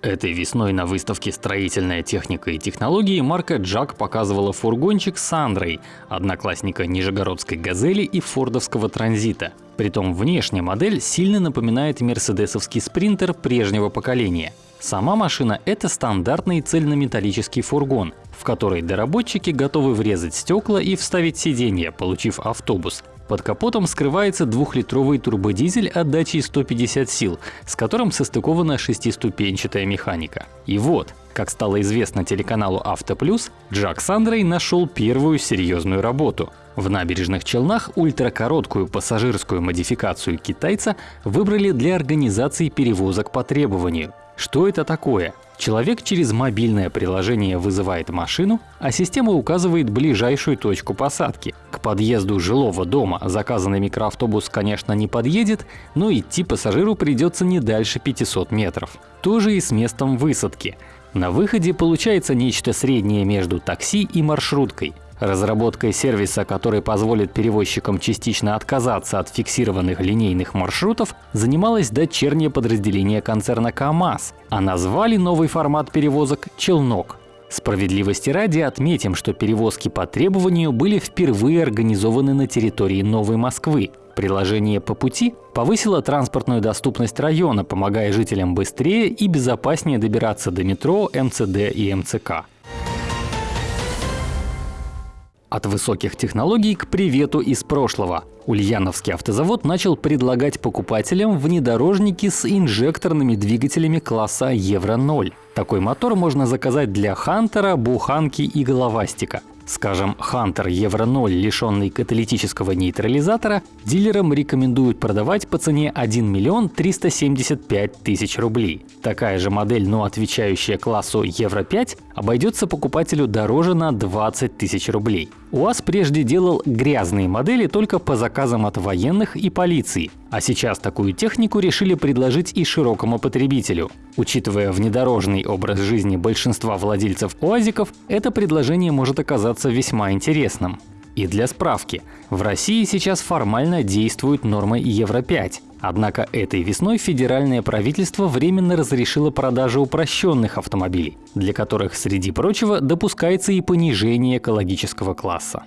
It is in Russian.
Этой весной на выставке «Строительная техника и технологии» марка Джак показывала фургончик с Андрой, одноклассника Нижегородской «Газели» и фордовского «Транзита». Притом внешняя модель сильно напоминает мерседесовский спринтер прежнего поколения. Сама машина – это стандартный цельнометаллический фургон, в который доработчики готовы врезать стекла и вставить сиденье, получив автобус. Под капотом скрывается двухлитровый турбодизель отдачей 150 сил, с которым состыкована шестиступенчатая механика. И вот, как стало известно телеканалу Авто Плюс, Джак Сандрей нашел первую серьезную работу. В набережных Челнах ультракороткую пассажирскую модификацию китайца выбрали для организации перевозок по требованию. Что это такое? Человек через мобильное приложение вызывает машину, а система указывает ближайшую точку посадки. К подъезду жилого дома заказанный микроавтобус, конечно, не подъедет, но идти пассажиру придется не дальше 500 метров. То же и с местом высадки. На выходе получается нечто среднее между такси и маршруткой. Разработкой сервиса, который позволит перевозчикам частично отказаться от фиксированных линейных маршрутов, занималось дочернее подразделение концерна КАМАЗ, а назвали новый формат перевозок «Челнок». Справедливости ради отметим, что перевозки по требованию были впервые организованы на территории Новой Москвы. Приложение по пути повысило транспортную доступность района, помогая жителям быстрее и безопаснее добираться до метро, МЦД и МЦК. От высоких технологий к привету из прошлого. Ульяновский автозавод начал предлагать покупателям внедорожники с инжекторными двигателями класса Евро-0. Такой мотор можно заказать для Хантера, Буханки и Головастика. Скажем, Hunter Евро 0, лишенный каталитического нейтрализатора, дилерам рекомендуют продавать по цене 1 миллион 375 тысяч рублей. Такая же модель, но отвечающая классу Евро 5, обойдется покупателю дороже на 20 тысяч рублей. УАЗ прежде делал грязные модели только по заказам от военных и полиции, а сейчас такую технику решили предложить и широкому потребителю. Учитывая внедорожный образ жизни большинства владельцев УАЗиков, это предложение может оказаться весьма интересным. И для справки, в России сейчас формально действуют нормы Евро-5, однако этой весной федеральное правительство временно разрешило продажу упрощенных автомобилей, для которых, среди прочего, допускается и понижение экологического класса.